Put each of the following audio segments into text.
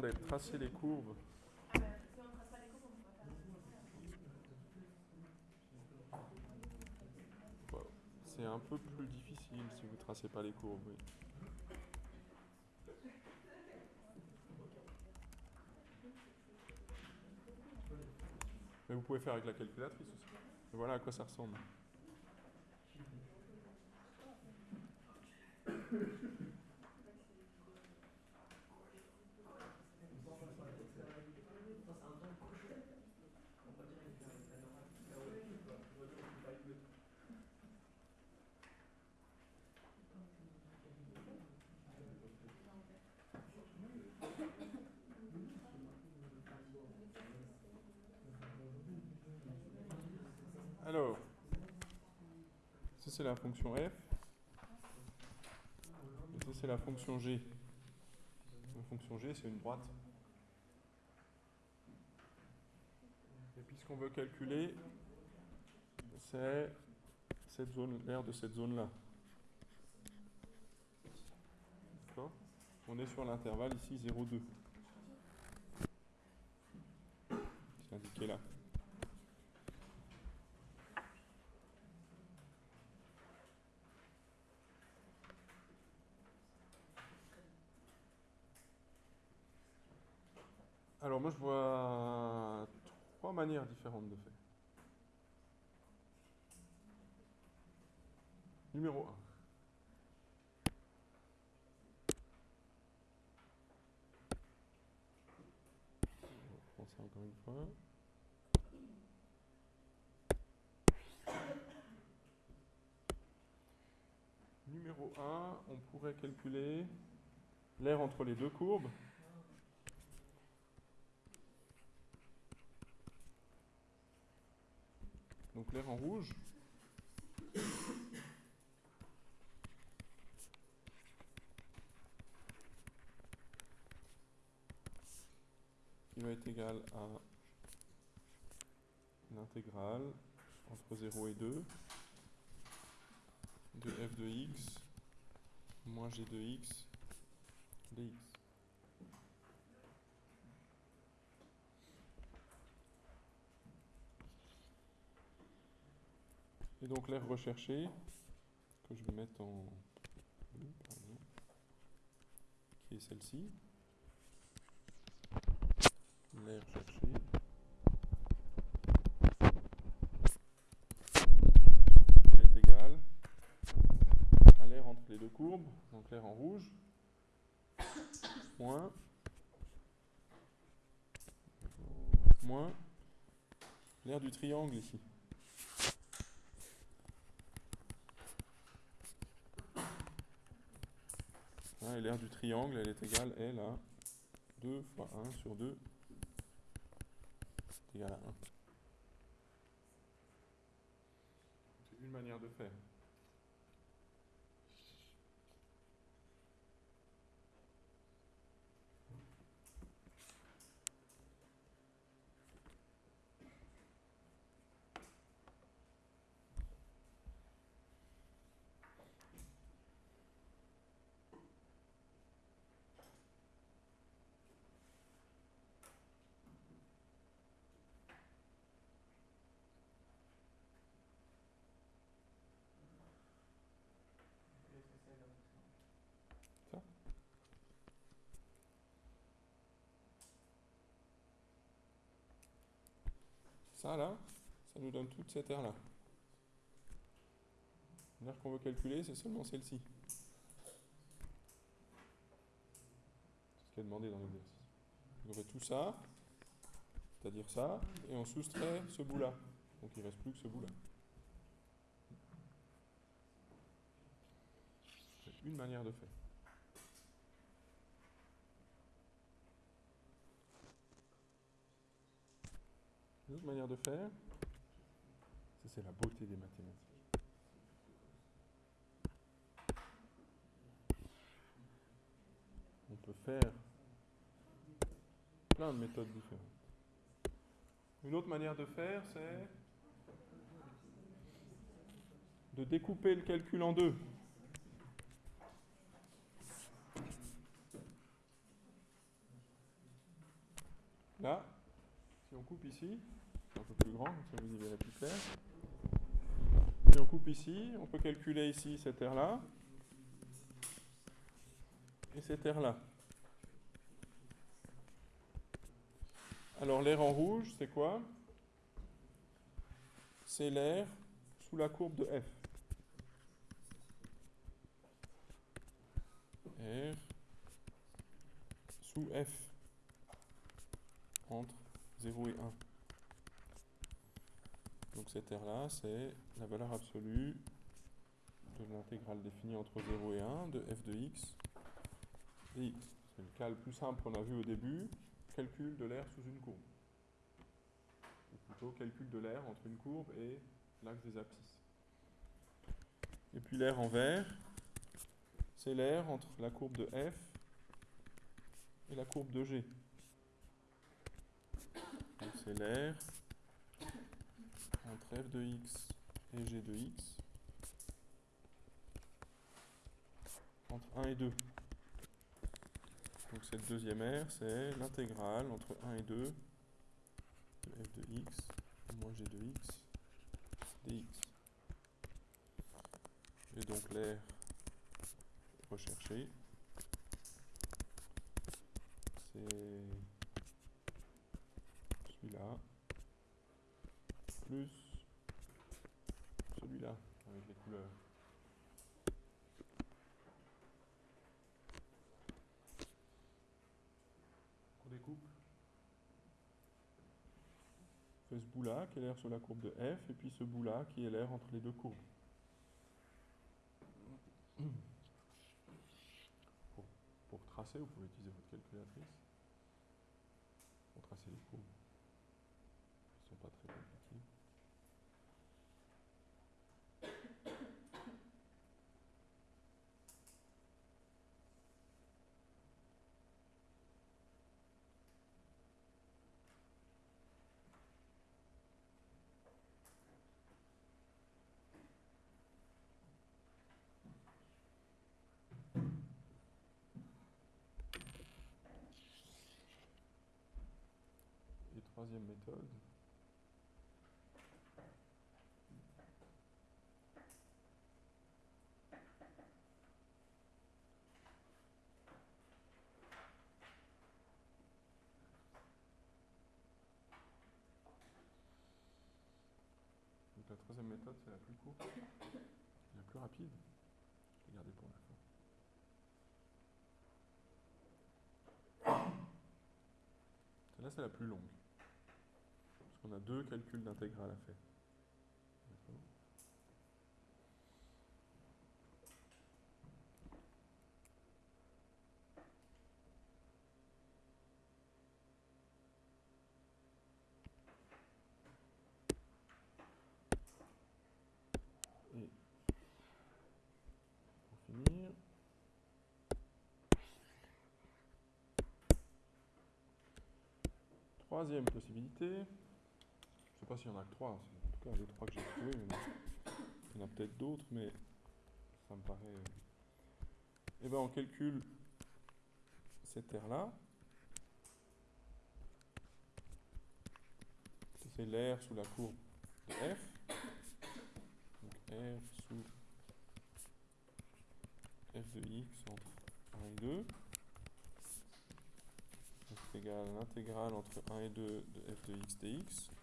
demandait de tracer les courbes. C'est un peu plus difficile si vous ne tracez pas les courbes. Mais vous pouvez faire avec la calculatrice aussi. Voilà à quoi ça ressemble. Alors, ça c'est la fonction f. Et ça c'est la fonction g. La fonction g c'est une droite. Et puis ce qu'on veut calculer, c'est cette zone, l'aire de cette zone-là. On est sur l'intervalle ici 0,2. C'est indiqué là. Alors moi je vois trois manières différentes de faire. Numéro 1. On reprend ça encore une fois. Numéro 1, on pourrait calculer l'air entre les deux courbes. Donc l'air en rouge. Qui va être égal à l'intégrale entre 0 et 2 de f de x moins g de x dx. Donc l'aire recherchée, que je vais mettre en bleu, pardon, qui est celle-ci. L'aire cherchée. Elle est égale à l'aire entre les deux courbes, donc l'aire en rouge, moins, moins l'aire du triangle ici. Et l'aire du triangle, elle est égale, elle, à 2 fois 1 sur 2 est égal à 1. C'est une manière de faire. Ça là, ça nous donne toute cette aire là. L'aire qu'on veut calculer, c'est seulement celle-ci. C'est ce qui est demandé dans l'exercice. On aurait tout ça, c'est-à-dire ça, et on soustrait ce bout-là. Donc il ne reste plus que ce bout-là. C'est une manière de faire. Une autre manière de faire, ça c'est la beauté des mathématiques. On peut faire plein de méthodes différentes. Une autre manière de faire, c'est de découper le calcul en deux. ici, un plus grand, ça vous y verrez plus clair. Si on coupe ici, on peut calculer ici cette aire-là et cette aire-là. Alors l'air en rouge, c'est quoi? C'est l'air sous la courbe de f. R sous f entre 0 et 1. Donc cette R-là, c'est la valeur absolue de l'intégrale définie entre 0 et 1 de f de x dx. C'est le cas le plus simple qu'on a vu au début, calcul de l'air sous une courbe. Ou plutôt calcul de l'air entre une courbe et l'axe des abscisses. Et puis l'air en vert, c'est l'air entre la courbe de f et la courbe de g. Donc c'est l'air entre f de x et g de x entre 1 et 2. Donc cette deuxième aire, c'est l'intégrale entre 1 et 2 de f de x moins g de x dx. Et donc l'air recherché, c'est celui-là plus celui-là On découpe. On fait ce bout-là qui est l'air sur la courbe de f et puis ce bout-là qui est l'air entre les deux courbes. Pour, pour tracer, vous pouvez utiliser votre calculatrice pour tracer les courbes. Ils ne sont pas très compliqués. Et troisième méthode. Donc la troisième méthode, c'est la plus courte la plus rapide. Je vais garder pour la fin. Celle-là, c'est la plus longue. Qu'on a deux calculs d'intégrale à faire. Troisième possibilité, sais pas s'il y en a que trois, en tout cas les trois que j'ai trouvés, il y en a peut-être d'autres, mais ça me paraît... Eh bien on calcule cette aire-là. C'est l'air sous la courbe de f. Donc R sous f de x entre 1 et 2. Donc c'est égal à l'intégrale entre 1 et 2 de f de x dx.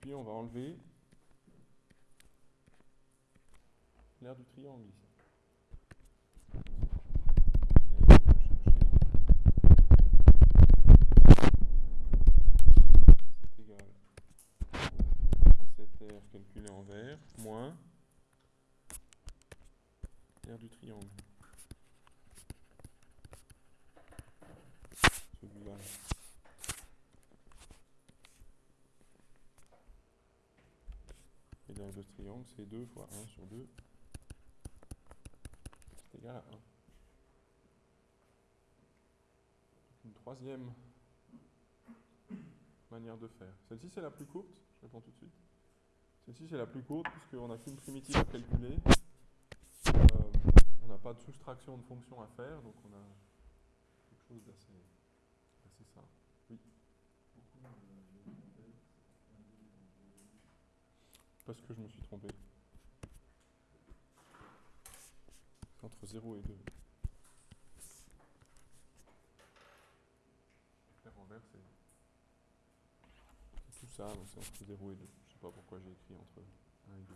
Puis on va enlever l'aire du triangle ici. C'est égal à cette aire calculée en vert, moins l'aire du triangle. Celui-là. Et triangle, c'est 2 fois 1 sur 2. C'est égal à 1. Une troisième manière de faire. Celle-ci, c'est la plus courte. Je réponds tout de suite. Celle-ci, c'est la plus courte puisqu'on n'a qu'une primitive à calculer. Euh, on n'a pas de soustraction de fonction à faire, donc on a quelque chose d'assez assez simple. Oui. Parce que je me suis trompé. Entre 0 et 2. Faire envers, c'est c'est tout ça, donc c'est entre 0 et 2. Je sais pas pourquoi j'ai écrit entre 1 et 2.